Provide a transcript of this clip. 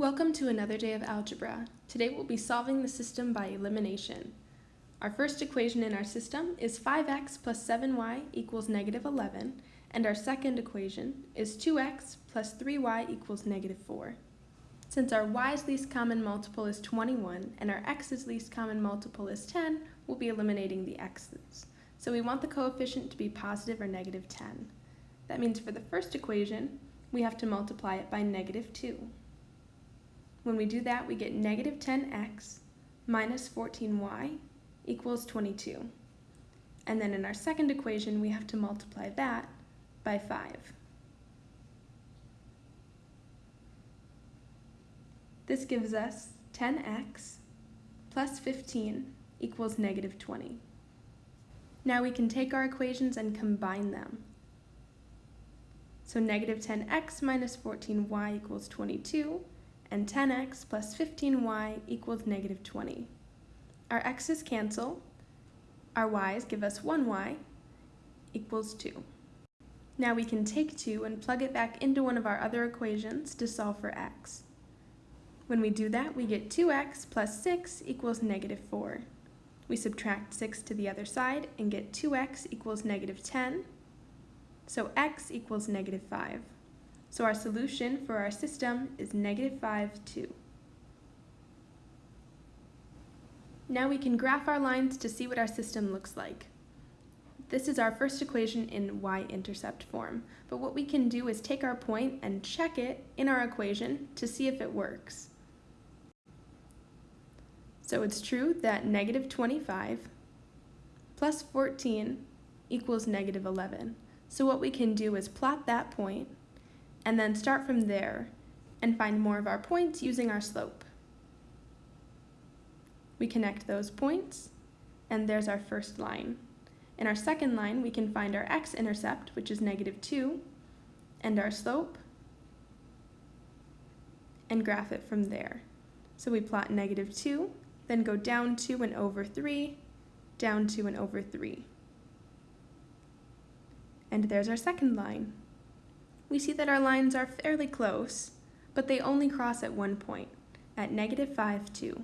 Welcome to another day of algebra. Today we'll be solving the system by elimination. Our first equation in our system is 5x plus 7y equals negative 11, and our second equation is 2x plus 3y equals negative 4. Since our y's least common multiple is 21 and our x's least common multiple is 10, we'll be eliminating the x's. So we want the coefficient to be positive or negative 10. That means for the first equation, we have to multiply it by negative 2. When we do that, we get negative 10x minus 14y equals 22. And then in our second equation, we have to multiply that by 5. This gives us 10x plus 15 equals negative 20. Now we can take our equations and combine them. So negative 10x minus 14y equals 22, and 10x plus 15y equals negative 20. Our x's cancel, our y's give us 1y equals 2. Now we can take 2 and plug it back into one of our other equations to solve for x. When we do that, we get 2x plus 6 equals negative 4. We subtract 6 to the other side and get 2x equals negative 10, so x equals negative 5. So our solution for our system is negative 5, 2. Now we can graph our lines to see what our system looks like. This is our first equation in y-intercept form, but what we can do is take our point and check it in our equation to see if it works. So it's true that negative 25 plus 14 equals negative 11. So what we can do is plot that point and then start from there and find more of our points using our slope. We connect those points, and there's our first line. In our second line, we can find our x-intercept, which is negative 2, and our slope, and graph it from there. So we plot negative 2, then go down 2 and over 3, down 2 and over 3. And there's our second line we see that our lines are fairly close, but they only cross at one point, at negative 5, 2.